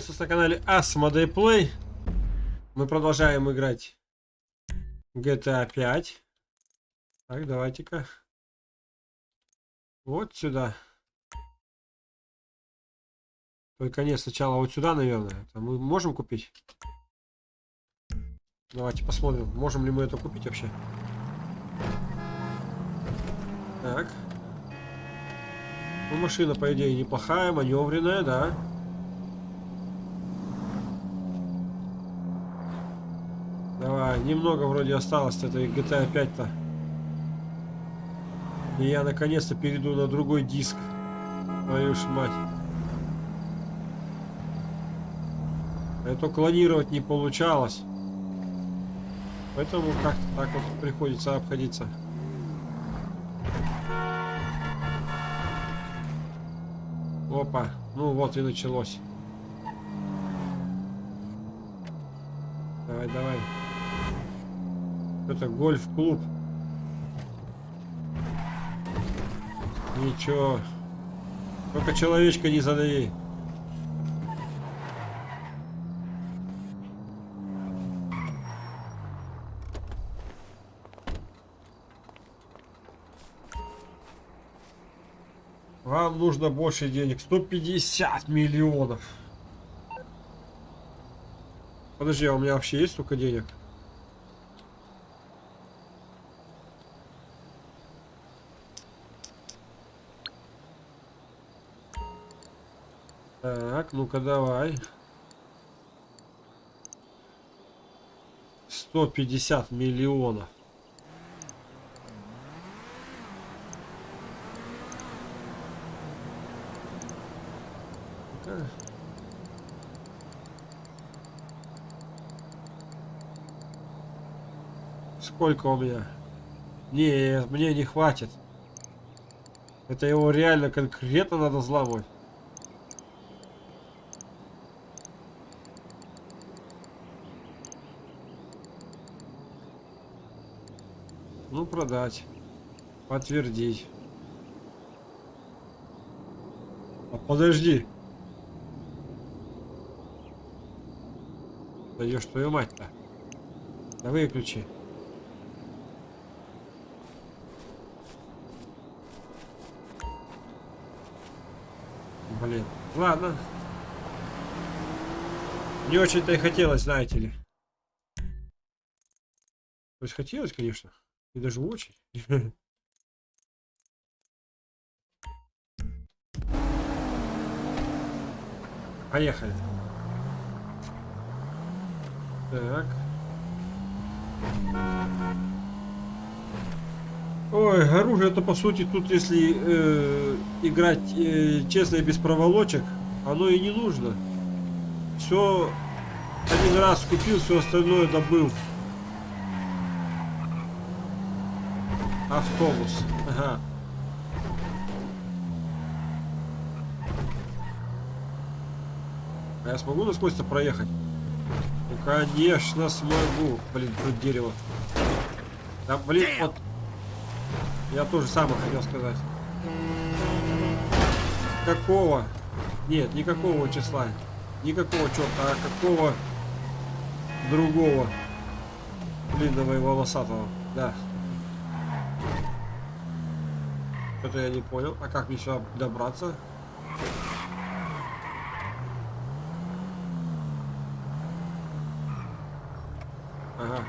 Приветствую на канале Asmodee Play. Мы продолжаем играть GTA 5. Так, давайте-ка. Вот сюда. Только нет, сначала вот сюда, наверное. Это мы можем купить? Давайте посмотрим, можем ли мы это купить вообще. Так. Ну, машина, по идее, неплохая, маневренная, да. Давай, немного вроде осталось этой GTA 5-то. И я наконец-то перейду на другой диск. Твою ж мать. Это клонировать не получалось. Поэтому как-то так вот приходится обходиться. Опа, ну вот и началось. Давай, давай. Это гольф-клуб. Ничего. Только человечка не задави. Вам нужно больше денег. 150 миллионов. Подожди, а у меня вообще есть столько денег? Ну-ка давай. 150 миллионов. Сколько у меня? Не, мне не хватит. Это его реально конкретно надо взламывать. Ну, продать. Подтвердить. А подожди. Даешь твою мать-то. Да выключи. Блин. Ладно. Не очень-то и хотелось, знаете ли. То есть хотелось, конечно. И даже очень. Поехали. Так. Ой, оружие это по сути тут, если э, играть э, честно и без проволочек, оно и не нужно. Все один раз купил, все остальное добыл. Автобус. Ага. А я смогу насквозь-то проехать? Ну, конечно, смогу. Блин, тут дерево. Да, блин, вот. Я тоже самое хотел сказать. Какого? Нет, никакого числа. Никакого черта, а какого другого длинного и волосатого. Да. Это я не понял. А как мне сюда добраться? Ага.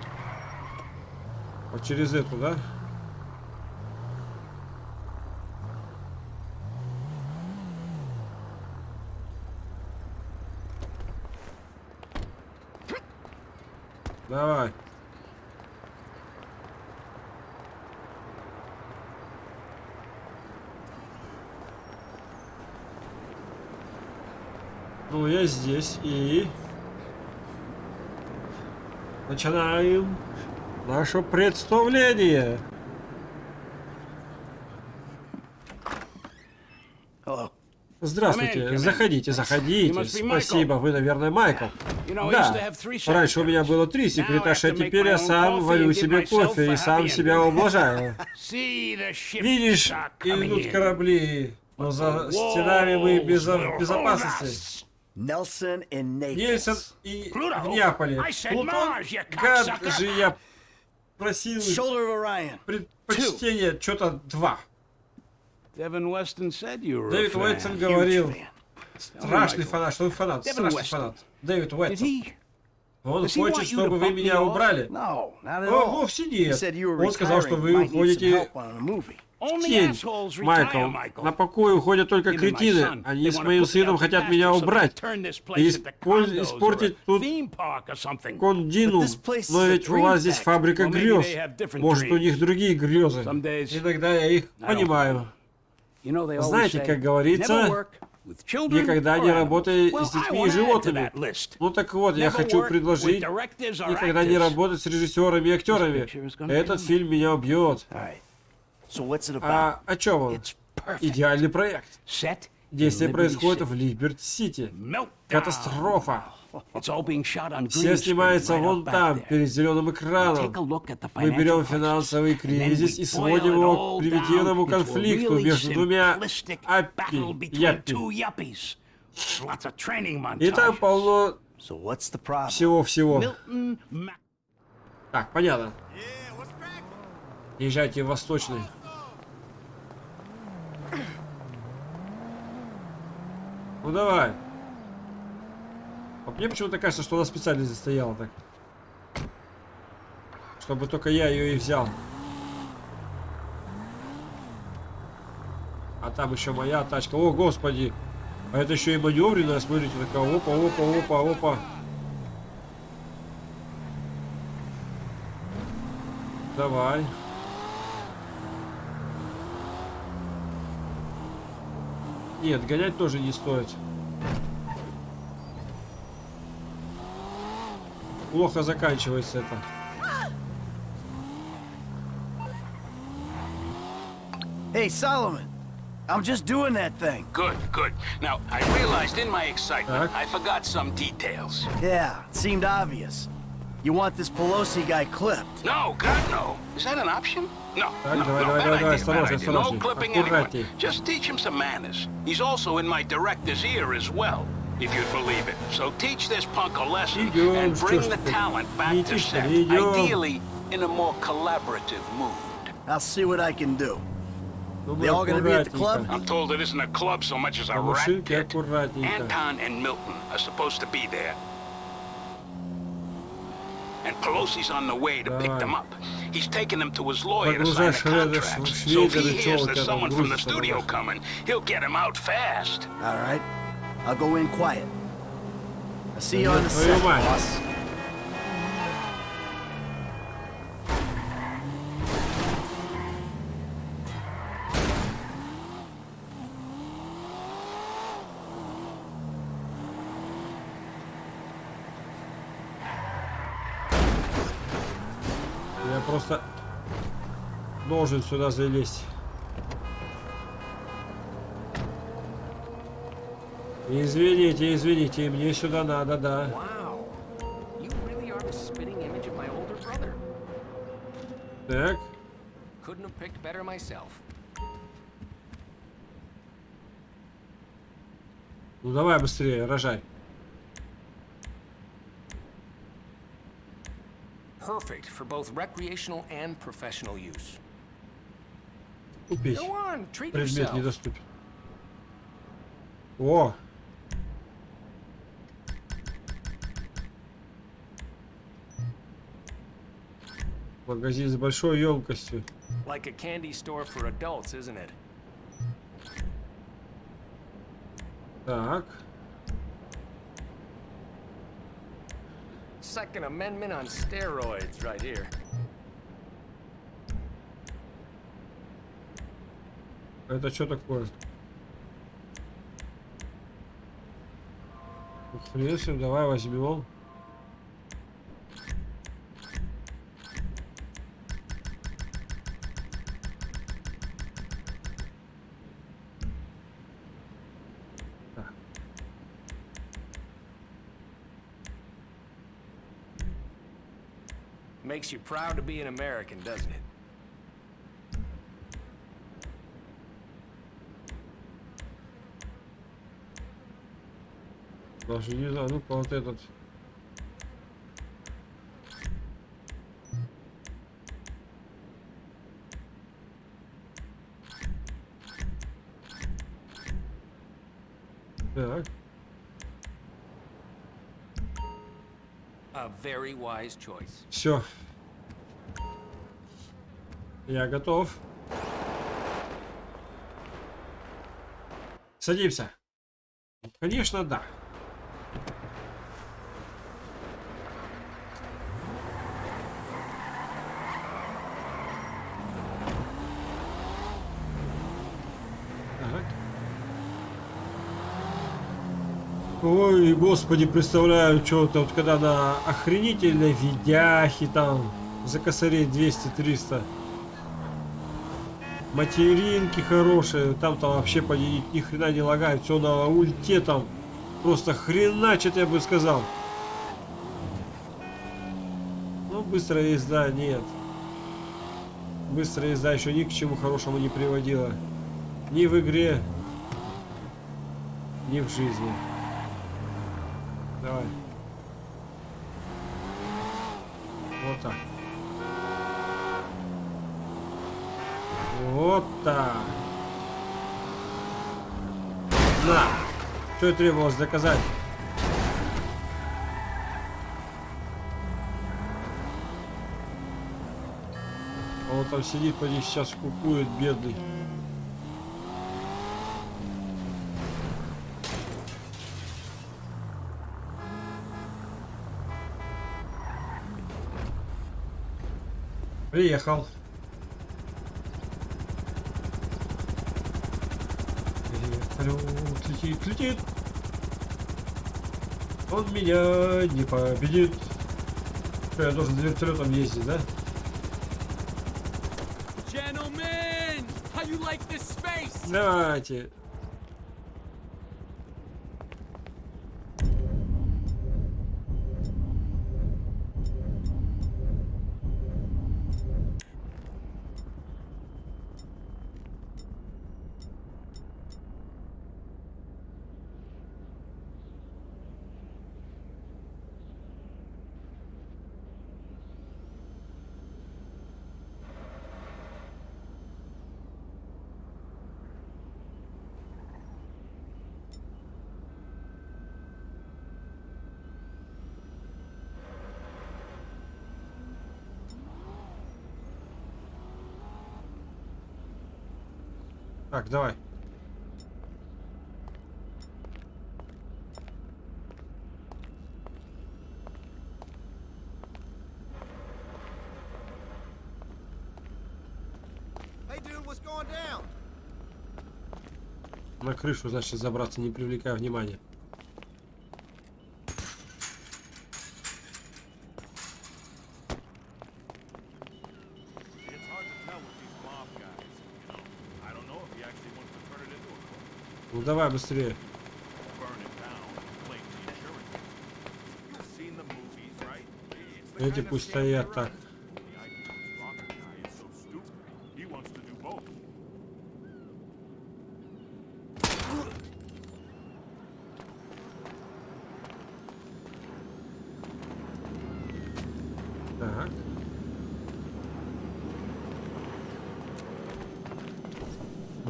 Вот через эту, да? Давай. Ну, я здесь и... Начинаем наше представление. Здравствуйте, заходите, заходите. Спасибо, вы, наверное, Майкл. Да, раньше у меня было три секретарша, теперь я сам варю себе кофе и сам себя ублажаю. Видишь, идут корабли, но за стенами мы без безопасности. Нельсон Naples. и в Неаполе. Плутон, гад же я просил предпочтение, что-то два. Devin Weston said you were a Дэвид Huge говорил, fan. страшный фанат, что вы фанат, страшный Уэстон. фанат. Дэвид he? Он Does he хочет, want you to чтобы вы меня убрали. No, not at О, all. вовсе He нет. said you were Он сказал, что retiring, вы уходите тень. Майкл, на покой уходят только кретины. Они с моим сыном хотят меня убрать. И испортить тут. Кондину. Но ведь у вас здесь фабрика грез. Может, у них другие грезы. Иногда я их понимаю. Знаете, как говорится, Никогда не работай Well, с детьми и животными. Ну так вот, я хочу предложить никогда не работать с режиссерами и актерами. Этот фильм меня убьет. А о чем он? It's perfect. Идеальный проект. Действие происходит в Либерти-Сити. Meltdown. Катастрофа. It's all being shot on Все green снимается вон там, there. перед зеленым Take экраном. a look at the Мы берем financial crisis, финансовый кризис и сводим его к примитивному конфликту между двумя simplistic аппи, battle between яппи. two yuppies. Lots of training И там полно So what's the problem? всего-всего. Так, понятно. Езжайте в Восточный. Ну давай. А мне почему-то кажется, что она специально здесь стояла так. Чтобы только я ее и взял. А там еще моя тачка. О, господи. А это еще и маневренная, смотрите, такая опа, опа, опа, опа. Давай. Нет, гонять тоже не стоит. Плохо заканчивается это. Hey, Solomon. I'm just doing that thing. Good, good. Now, I realized in my excitement. I forgot some details. Yeah, it seemed obvious. You want this Pelosi guy clipped. No, God, no. Is that an option? No, no, no, no. No clipping anyone. Just teach him some manners. He's also in my director's ear as well, if you'd believe it. So teach this punk a lesson and bring the talent back to set, ideally in a more collaborative mood. I'll see what I can do. They all gonna be at the club? I'm told it isn't a club so much as a rat pit. Anton and Milton are supposed to be there, and Pelosi's on the way to pick them up. He's taking them to his lawyer to sign a contract. So if he hears there's someone from the studio coming, he'll get him out fast. All right. I'll go in quiet. I'll see you on the set, boss. Должен сюда залезть. Извините, извините, мне сюда надо, да. Так, ну давай быстрее, рожай. Perfect for both recreational and professional use. Купить. Предмет недоступен. О! Магазин с большой емкостью. Like a candy store for adults, isn't it? Так. Second Amendment on steroids right here. Это что такое? Ним, давай возьмем. Makes you proud to be an American, doesn't it? Даже не знаю, ну-ка вот этот. Так, A very wise choice. все. Я готов. Садимся. Конечно, да. Так. Ой, господи, представляю, что-то вот когда на охренительной видяхе там за косарей 200-300 материнки хорошие, там-то вообще по ни, хрена не лагает, все на ульте там просто хреначит, я бы сказал. Ну, быстрая езда нет. Быстрая езда еще ни к чему хорошему не приводила. Ни в игре, ни в жизни. Давай. Вот так. Вот так. Да. Что и требовалось доказать. А он там сидит, поди сейчас кукует, бедный. Приехал. Вертолет летит, летит. Он меня не победит. Что, я должен за вертолетом ездить, да? Давайте. Так, давай. На крышу, значит, забраться, не привлекая внимания. It's hard to tell with these mob guys. You know, I don't know if he actually wants to turn it into a club. Ну давай быстрее. Burn it down, claim the insurance. You've seen the movies, right? It's the Эти пусть стоят так. in. The idea of this rocket guy is so stupid. He wants to do both. Так.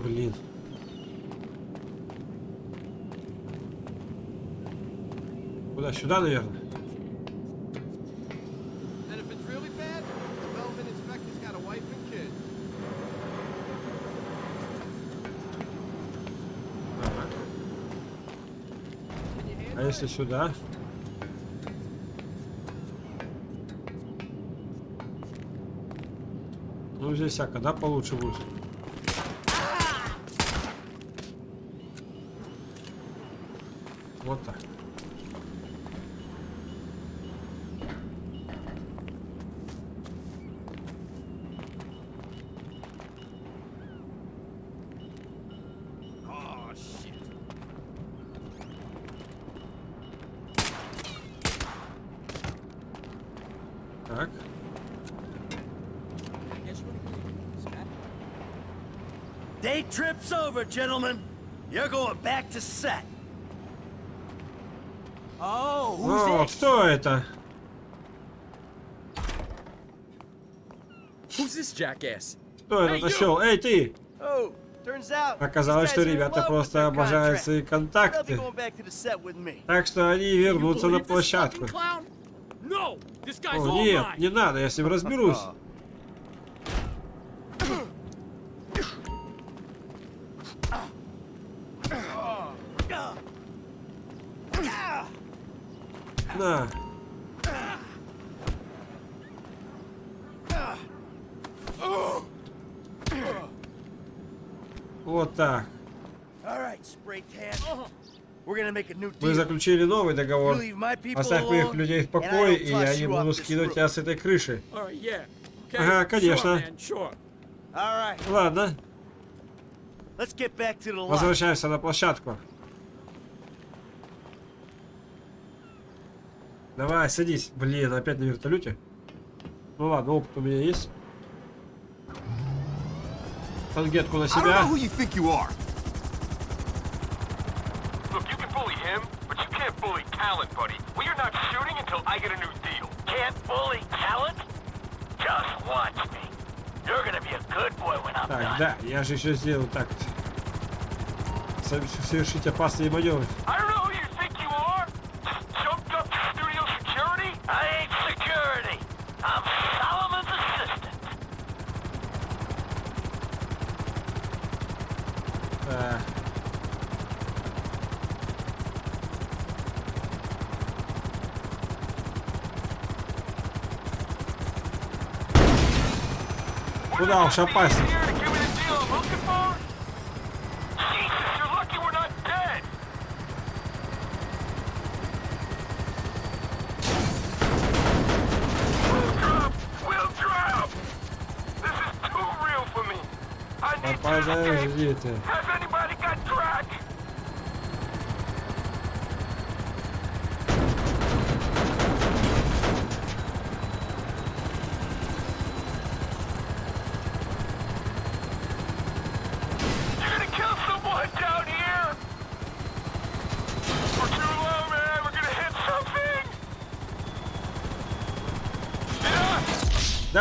Блин. Куда? Сюда, наверное? And if it's really bad, the relevant inspector's got a wife and kid. Ага. Can you А если сюда? Ну, здесь всяко, да, получше будет? Вот так. Gentlemen. You're going back to set. Oh, who's О, кто это? Who's this jackass? Кто этот осел? Эй, ты! Oh, turns out. Оказалось, что ребята просто обожают свои контакты. Так что они вернутся на площадку. О, нет, не надо, я с ним разберусь. Заключили новый договор. Оставь моих людей в покое, и я не буду скидывать тебя с этой крыши. Ага, конечно. Ладно, возвращаемся на площадку. Давай, садись. Блин, опять на вертолете. Ну ладно, опыт у меня есть. Тангетку на себя. bully talent, buddy. We are not shooting until I get a new deal. Can't bully talent? Just watch me. You're gonna be a good boy when I'm Так, done. да, я же еще сделал так. Со- Совершить опасные маневры. I don't know who you think you are. Just jumped up to studio security. I ain't security. I'm Solomon's assistant. Так. Куда уж опаснее. Here to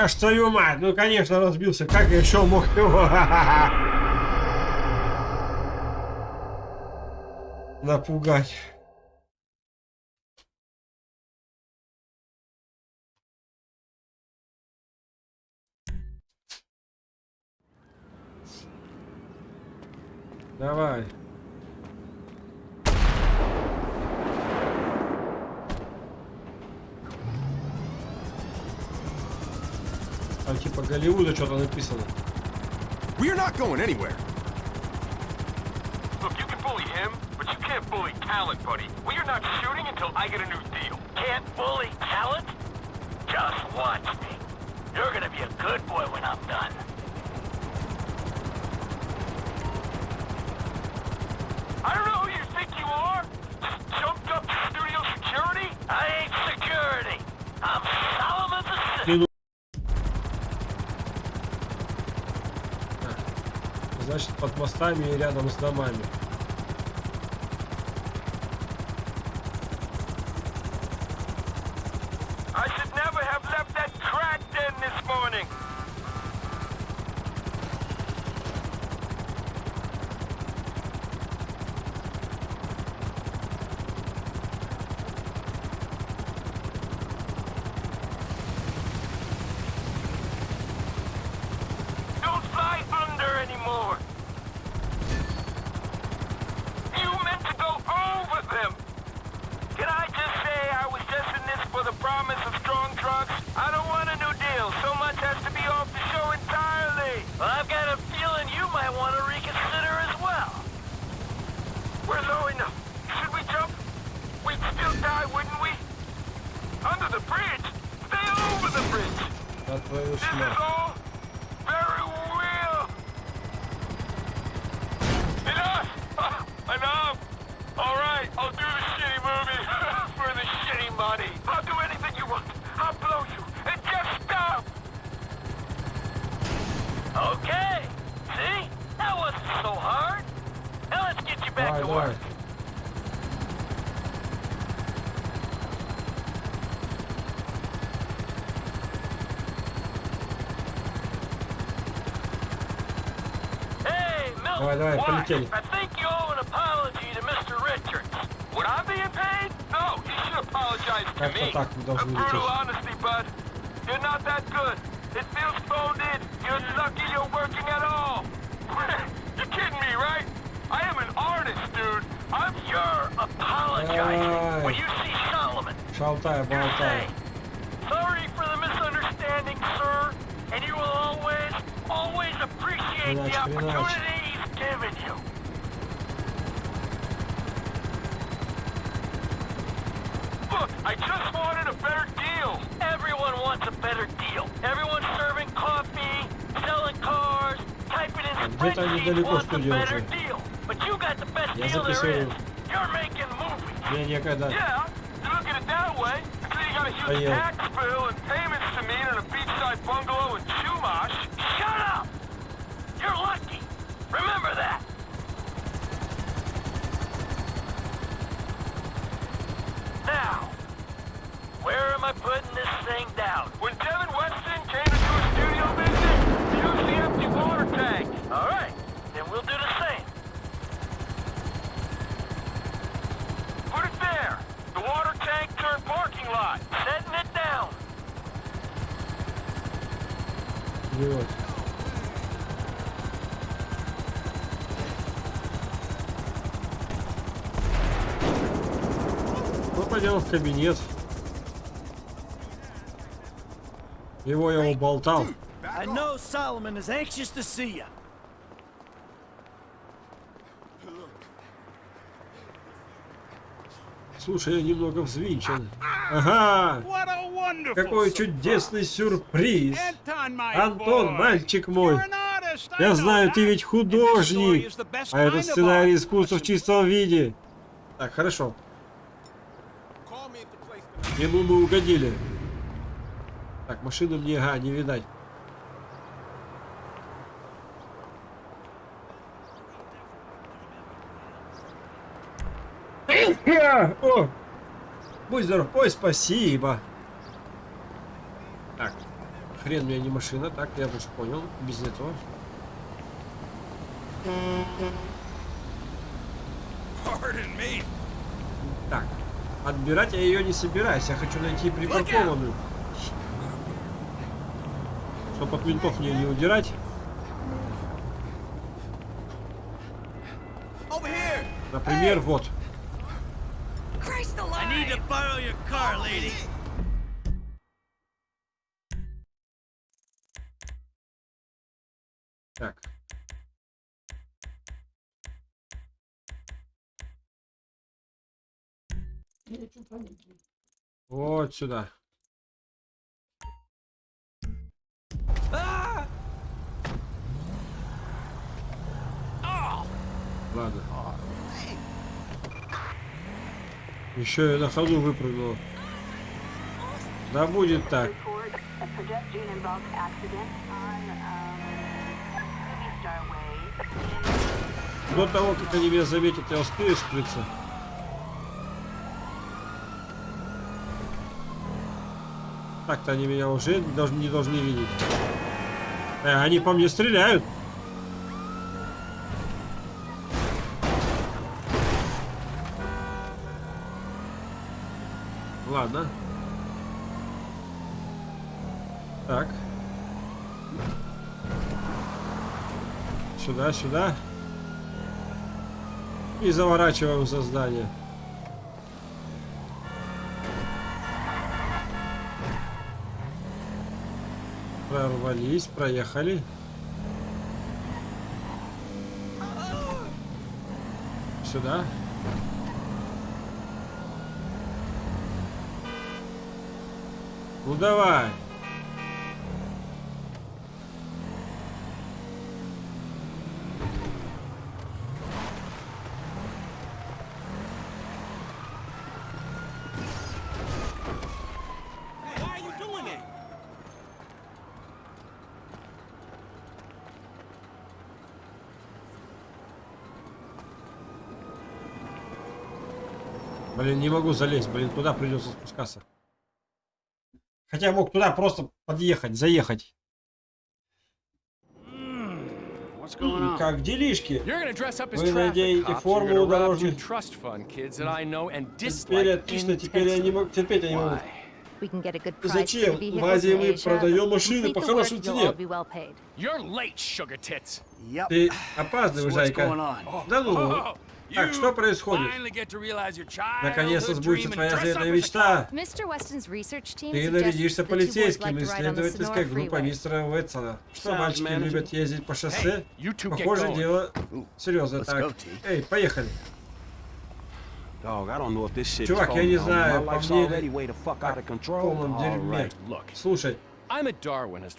Да ж твою мать, ну конечно разбился. Как еще мог его напугать? Голливуда что-то написано. We are not going anywhere. Look, you can bully him, but you can't bully talent, buddy. We are not shooting until I get a new deal. Can't bully talent? Just watch me. You're gonna be a good boy when I'm done. Мостами и рядом с домами. back right, to work. All right, all right. I think you owe an apology to Mr. Richards. Would I be in pain? No, you should apologize to That's me. Tak, brutal honesty, bud. You're not that good. It feels phoned in. You're lucky you're working at all. apologizing Aye. when you see Solomon. Шалтай, You're болтай. saying, sorry for the misunderstanding, sir, and you will always, always appreciate the Хренач, хренач. opportunity he's given you. Look, I just wanted a better deal. Everyone wants a better deal. Everyone's serving coffee, selling cars, typing in где-то они spreadsheets далеко wants a студия better уже. deal. But you got the best Я deal there записываю. is. You're making movies. Я никогда. Yeah, you look at it that way. So you got a huge Поел. tax bill and payments to meet in a beachside bungalow пойдем в кабинет. Его я уболтал. I know Solomon is anxious to see you. Слушай, я немного взвинчен. Ага! Какой чудесный сюрприз! Антон, мальчик мой! Я знаю, ты ведь художник! А это сценарий искусства в чистом виде. Так, хорошо. Call me at the place. Ему мы угодили. Так, машину мне, ага, не видать. О! Будь здоров. Ой, спасибо. Так. Хрен мне не машина. Так, я уже понял. Без этого. Так. Отбирать я ее не собираюсь. Я хочу найти припаркованную. Чтоб от ментов мне не удирать. Например, вот. I need to borrow your car, lady. Вот сюда. Ладно. Еще и на ходу выпрыгнула. Да будет так. До того, как они меня заметят, я успею скрыться. Так-то они меня уже не должны, видеть. Э, они по мне стреляют. Ладно. Так. Сюда, сюда. И заворачиваем за здание. Прорвались, проехали. Сюда. Ну давай. Why are you doing that? Блин, не могу залезть, блин, туда придется спускаться. Хотя мог туда просто подъехать, заехать. Как делишки? Вы traffic наденете cops. You're форму gonna rob two дорожных. Теперь отлично, теперь я не могу, терпеть я не могу. Зачем? В Азии мы продаем машины по хорошей цене. Ты опаздываешь, зайка. Да ну. Oh, Так, что происходит? Наконец-то сбудется твоя заветная мечта. Ты нарядишься полицейским, исследовательской Freeway. мистера Уэтсона. Что мальчики любят ездить по шоссе? Похоже, дело серьезное. let's Так, эй, поехали. Чувак, я не знаю, по мне в полном дерьме. Слушай,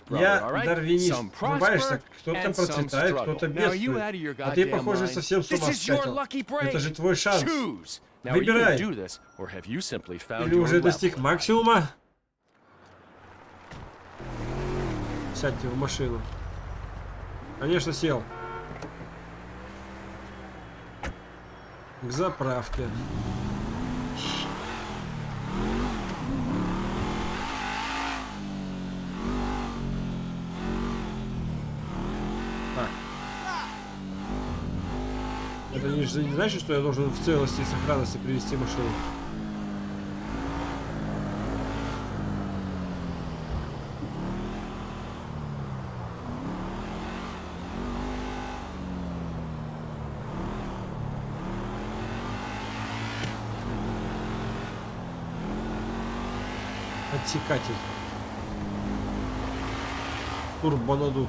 Я дарвинист. Врубаешься, prosper кто-то процветает, кто-то бедствует. А ты, похоже, совсем с ума спятил. Это же твой шанс. Выбирай. Или уже достиг максимума? Сядьте в машину. Конечно, сел. К заправке. Это не, не значит, что я должен в целости и сохранности привести машину. Отсекатель. Турбонадув.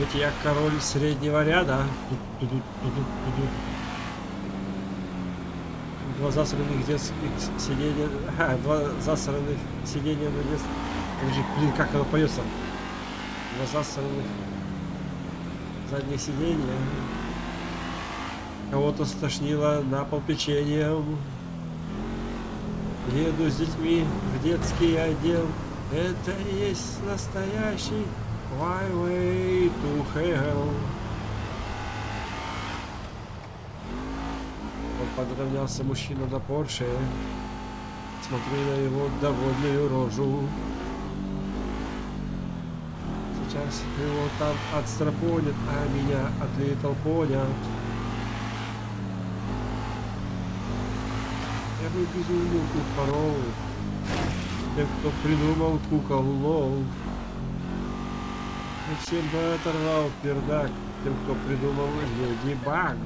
Ведь я король среднего ряда. Два засранных детских сиденья. Ага, два засранных сиденья на детских. Блин, как оно поется? Два засранных задних сиденья. Кого-то стошнило на пол печеньем. Еду с детьми в детский отдел. Это есть настоящий highway to hell. Вот подравнялся мужчина на Порше. Смотрю на его довольную рожу. Сейчас его там отстропонят, а меня отлетал понят. Я бы безумную порол Тем, кто придумал кукол лол Всем бы оторвал пердак. Тем, кто придумал Леди Баг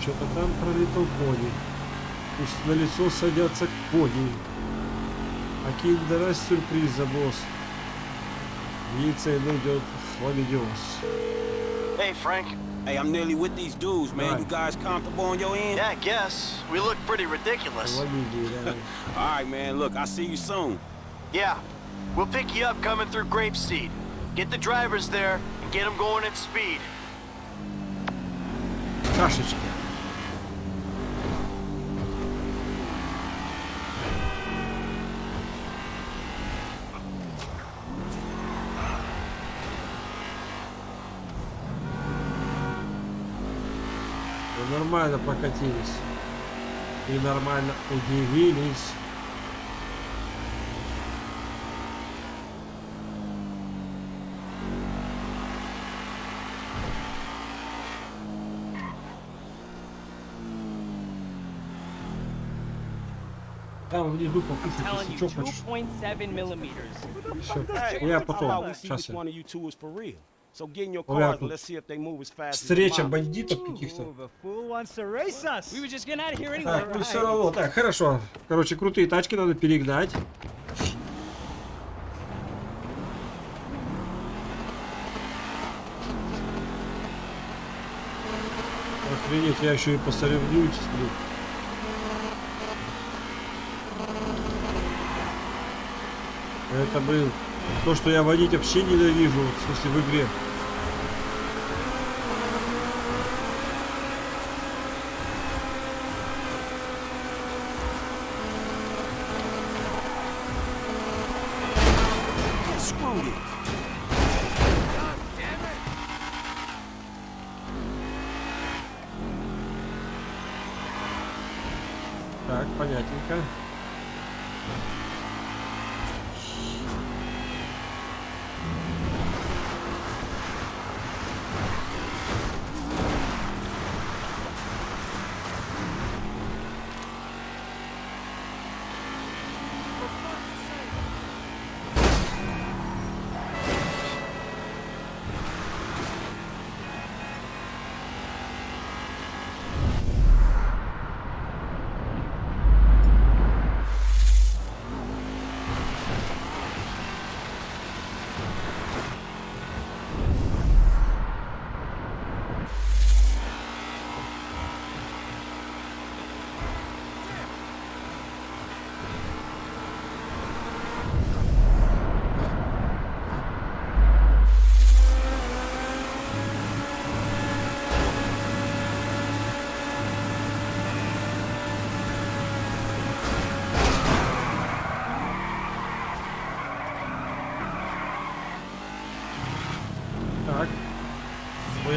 Что-то там пролетал пони. Пусть на лицо садятся кони А киндера сюрприза босс. Яйца найдет хламидиоз Hey, Frank. Hey, I'm nearly with these dudes, man. Right. You guys comfortable on your end? Yeah, I guess. We look pretty ridiculous. What you do? All right, man. Look, I'll see you soon. Yeah. We'll pick you up coming through Grapeseed. Get the drivers there and get them going at speed. Gosh, И нормально прокатились. И нормально удивились. Там внизу покушать, если что хочешь. 2.7 millimeters. Всё. Я потом. Сейчас я. Встреча бандитов каких-то. Так, ну все равно. Так, хорошо. Короче, крутые тачки надо перегнать. Охренеть, я еще и посоревнуюсь, блин. Это, блин, то, что я водить вообще ненавижу, вот, в смысле, в игре.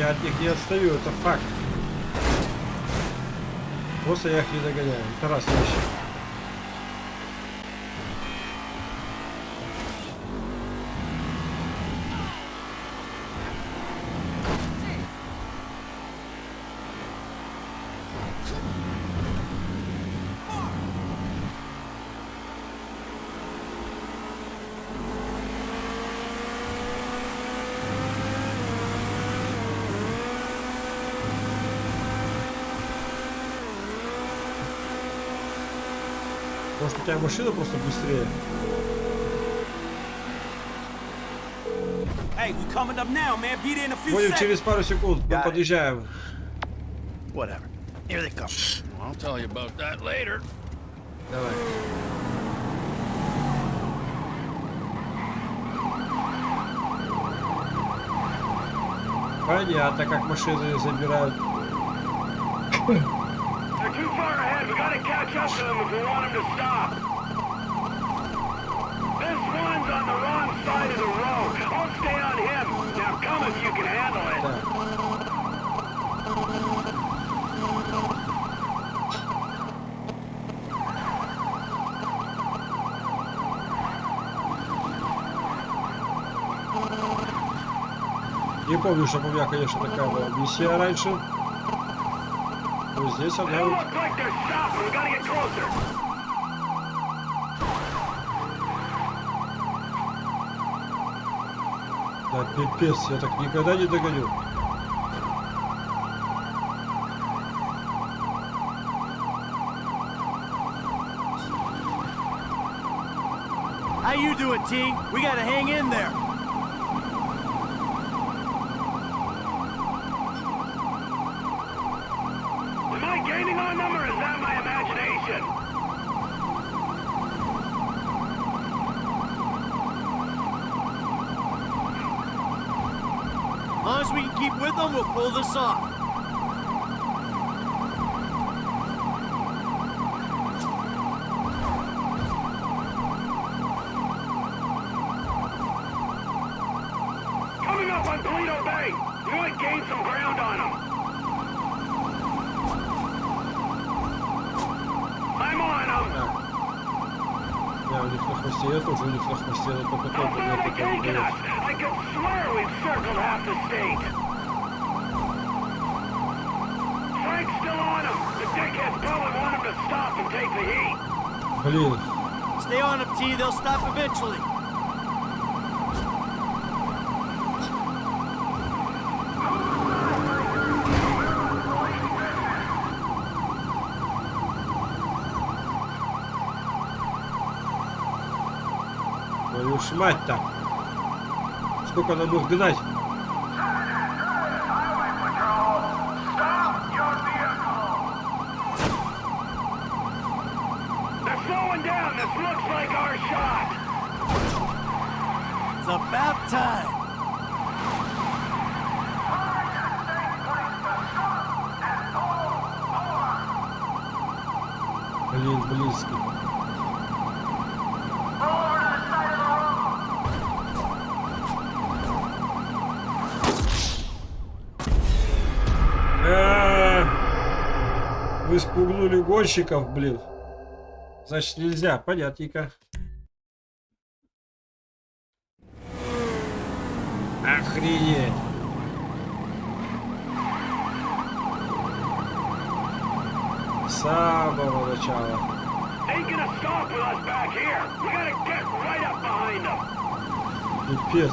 От них не отстаю, это факт. Просто я их не догоняю. Это раз вообще. Может у тебя машина просто быстрее? Будем через пару секунд. Мы подъезжаем. Whatever. Here they come. I'll tell you about that later. Давай. Понятно, как машины забирают. Too far ahead. We gotta catch up to them if we want them to stop. This one's on the wrong side of the road. I'll stay on him. Now come if you can handle it. Не помню, чтобы у меня, конечно, такая была миссия раньше. Но здесь она They вот look like they're stopping. We gotta get closer. Да, пипец, я так никогда не догоню. How you doing, T? We gotta hang in there. Gaining on them or is that my imagination? As long as we can keep with them, we'll pull this off. they только не taking us? дает. I could swear we've circled half the state. Frank's still on him. The dickheads probably want him to stop and take the heat. Блин, Stay on them, T. They'll stop eventually. Ж мать-то. Сколько нам их гнать? It's about time. Блин, близкий. А, Вы спугнули гонщиков, блин. Значит, нельзя, понятненько. Охренеть. С самого начала. Пипец.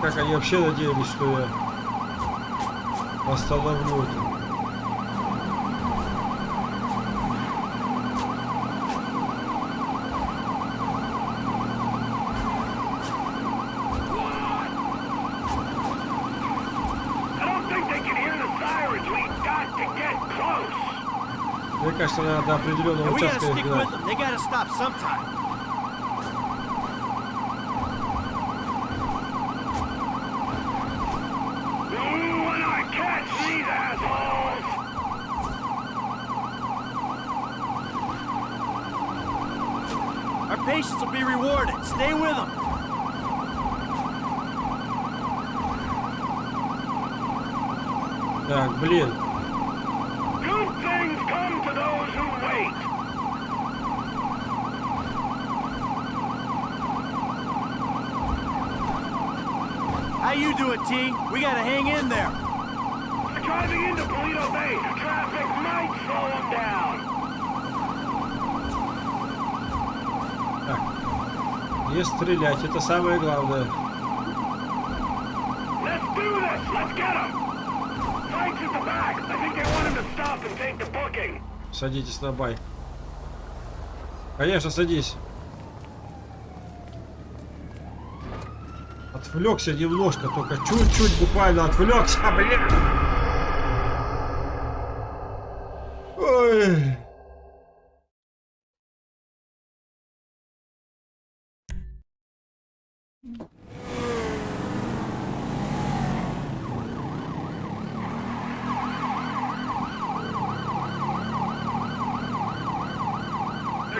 Как они вообще надеялись, что я остановлю это. Мне кажется, надо до определенного участка их гнать. with them. They gotta stop sometime. Ooh, when I catch these assholes! Our patience will be rewarded. Stay with them. Так, блин. How you doing, T? We gotta hang in there. Driving into Polito Bay. Traffic might slow them down. Так. Не стрелять, это самое главное. Let's do this. Let's get them. Садитесь на байк. Конечно, садись. Отвлекся немножко, только чуть-чуть буквально отвлекся, блин. Ой.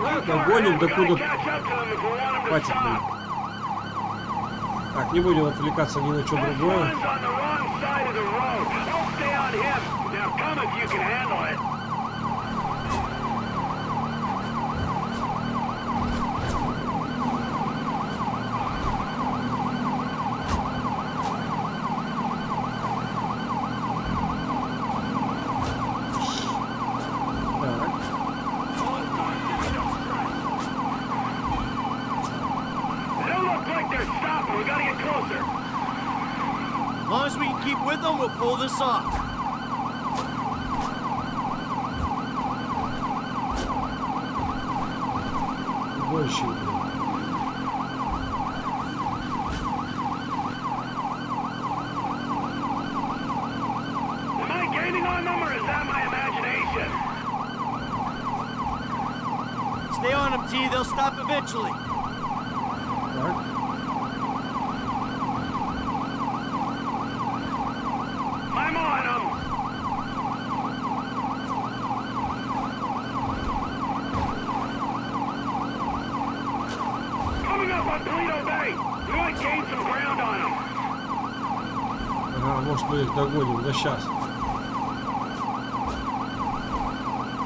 Ладно, гоним докуда Catch up to them if we want 'em to хватит. блин. Так, не будем отвлекаться ни на что другое. pull this off. was she doing? Am I gaining on them or is that my imagination? Stay on them, T. They'll stop eventually. их догоним, да сейчас.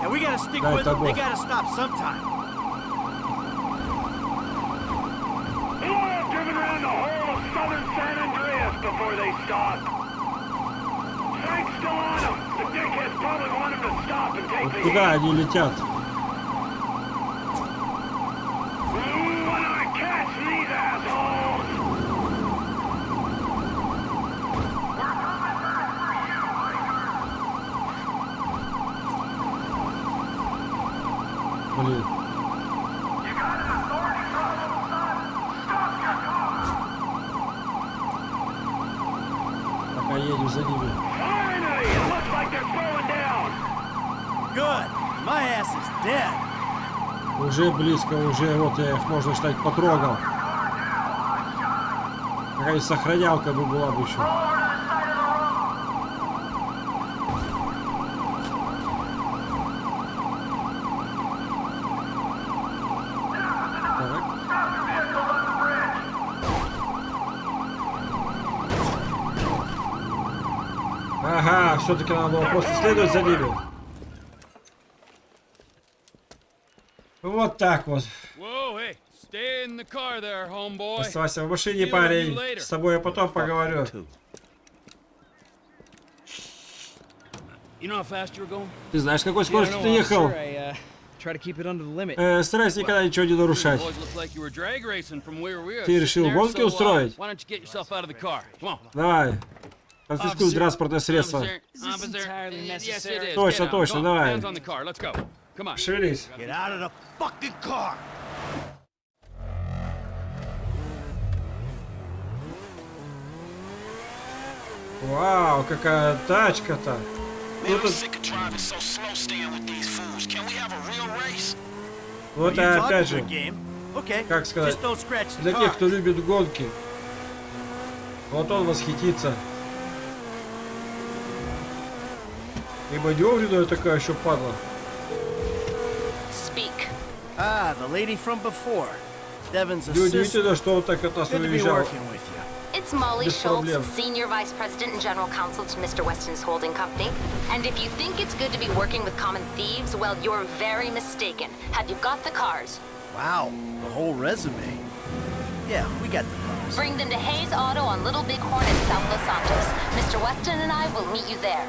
And we gotta stick Дай with them. They того. gotta stop sometime. They will have driven around the whole of southern San Andreas before they stop. Frank's still on them. The dickheads probably want him to stop and take Вот the куда heat. они летят? Блин. Пока едем за ними. Уже близко, уже вот я их, можно считать, потрогал. Какая сохранялка бы была бы еще. Так. Ага, все-таки надо было просто следовать за ними. Вот так вот. Оставайся в машине, парень. С тобой я потом поговорю. Ты знаешь, какой скоростью ты ехал? uh. Э, старайся никогда ничего не нарушать. Ты решил гонки uh, устроить? Давай. Конфискуй транспортное средство. Точно, точно, давай. Шевелись. Вау, какая тачка-то. Ну, race? вот опять же, как сказать, для тех, кто любит гонки. Вот он восхитится. И маневренная такая еще падла. Speak. Ah, the lady from before. Devon's assistant. Неудивительно, что он так от нас Good to be уезжал. working with you. It's Molly Без Schultz, проблем. Senior Vice President and General Counsel to Mr. Weston's holding company. And if you think it's good to be working with common thieves, well, you're very mistaken. Have you got the cars? Wow, the whole resume. Yeah, we got the cars. Bring them to Hayes Auto on Little Bighorn in South Los Santos. Mr. Weston and I will meet you there.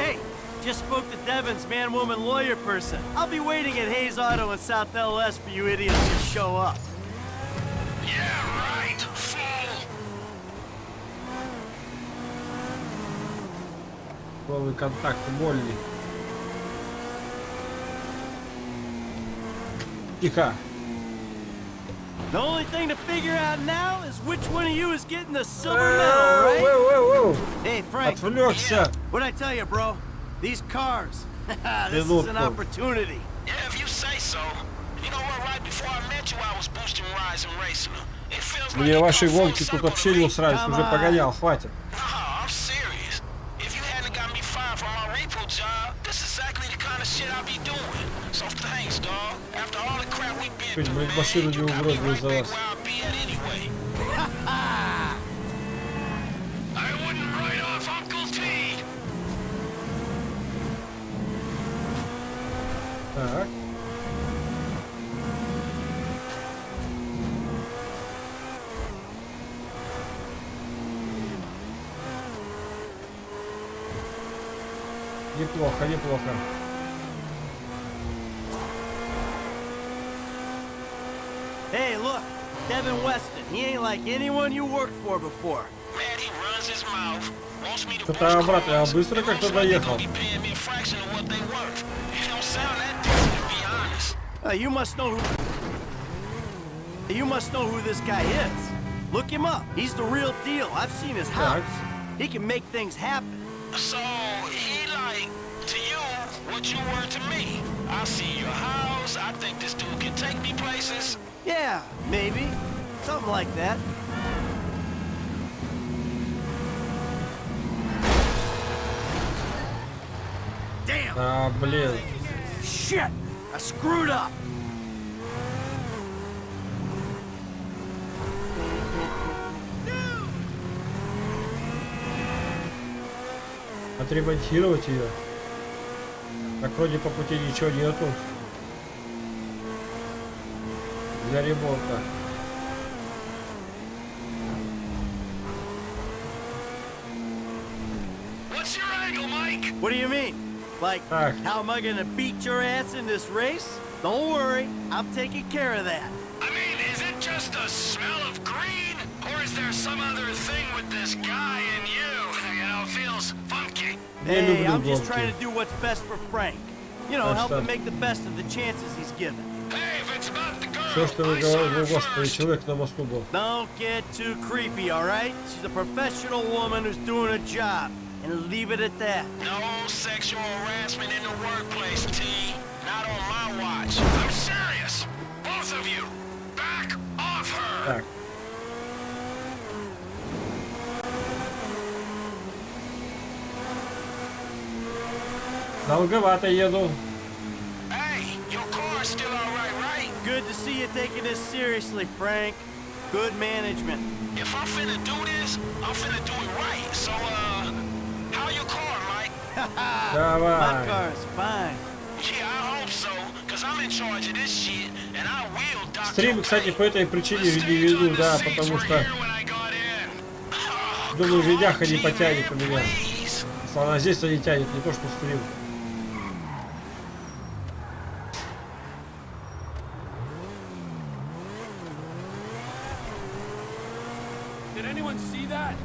Hey, just spoke to Devon's man-woman lawyer person. I'll be waiting at Hayes Auto in South LS for you idiots to show up. Yeah, right. Fool. Новый контакт Молли. Тихо. The only thing to figure out now is which one of you is getting the silver Э, medal, right? воу, воу, воу. Hey, Frank, Отвлекся. what'd I tell you, bro? These cars. this is Минутку. an opportunity. Yeah, if you say so. You know what? Right before I met you, I was boosting rides and racing them. It feels like Мне it ваши come full гонки тут circle вообще to не me. устраивают. Come Уже on. погонял, хватит. No, I'm serious. If you hadn't got me fired from my repo job, this is exactly блин, man, машину не right за вас. Так. Неплохо, неплохо. Devin Weston. He ain't like anyone you worked for before. Man, he runs his mouth. Wants me to Что-то boost обратно, я cars. быстро It как-то looks like they доехал. gonna be paying me a fraction of what they worth. It don't sound that decent, to be honest. Uh, you must know who. You must know who this guy is. Look him up. He's the real deal. I've seen his house. He can make things happen. So he like to you what you were to me. I see your house. I think this dude can take me places. Yeah, maybe. Something like that. Damn! А, блин. Shit! I screwed up! Отремонтировать ее. Так вроде по пути ничего нету. Для ремонта. What's your angle, Mike? What do you mean? Like, Так. how am I gonna beat your ass in this race? Don't worry, I'm taking care of that. I mean, is it just the smell of green? Or is there some other thing with this guy and you? You know, feels funky. Я Hey, люблю I'm just гонки. trying to do what's best for Frank. You know, А help что? him make the best of the chances he's given. Все, что вы I saw her говорите, господи, first. человек на мосту был. Don't get too creepy, all right? She's a professional woman who's doing a job. And leave it at that. No sexual harassment in the workplace, T. Not on my watch. I'm serious. Both of you, back off her. Так. Долговато еду. Good to see you taking this seriously, Frank. Good management. If I'm finna do this, I'm finna do it right. So, uh, My Давай. car is fine. Yeah, I hope so, cause I'm in charge of this shit, and I will dock Стрим, your кстати, по этой причине веду, да, потому что думаю, видяха не потянет у меня. Please. Если она здесь, то не тянет, не то что стрим. Did anyone see that?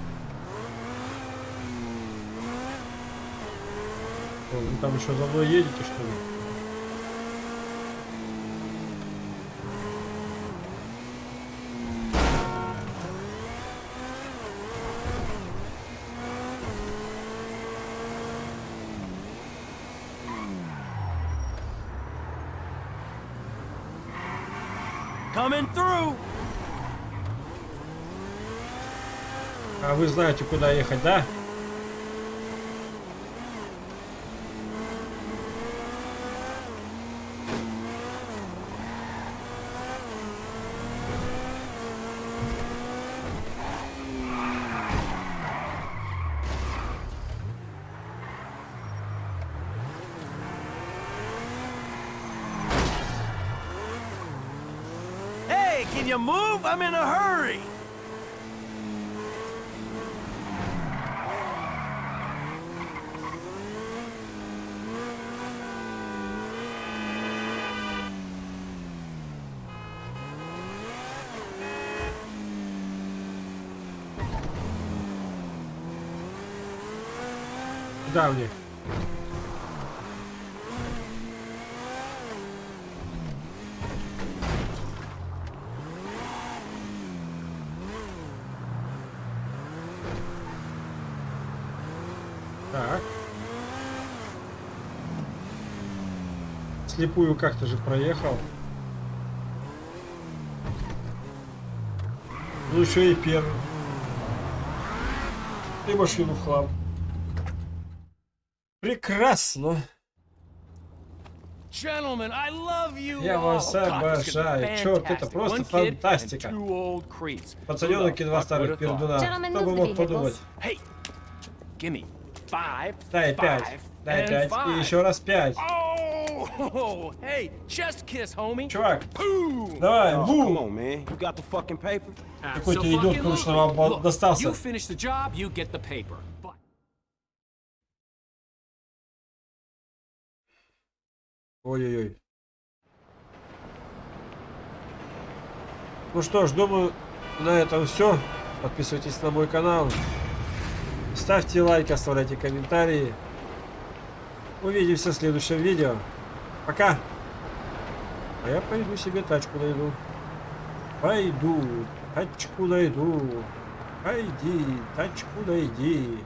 Вы там еще за мной едете, что ли? Вы знаете, куда ехать, да? Hey, can you move? I'm in a hurry. Мне? Так. Слепую как-то же проехал. Ну еще и первый. И машину в хлам. Прекрасно. Я вас обожаю. Черт, это просто фантастика. Пацаненок и два старых пердуна. Кто бы мог подумать? Дай пять. Дай пять. И еще раз пять. Oh. Чувак, давай, Oh, бум. come on, man. You Ой-ой-ой. Ну что ж, думаю, на этом все. Подписывайтесь на мой канал. Ставьте лайк, оставляйте комментарии. Увидимся в следующем видео. Пока. А я пойду себе тачку найду. Пойду, тачку найду. Пойди, тачку найди.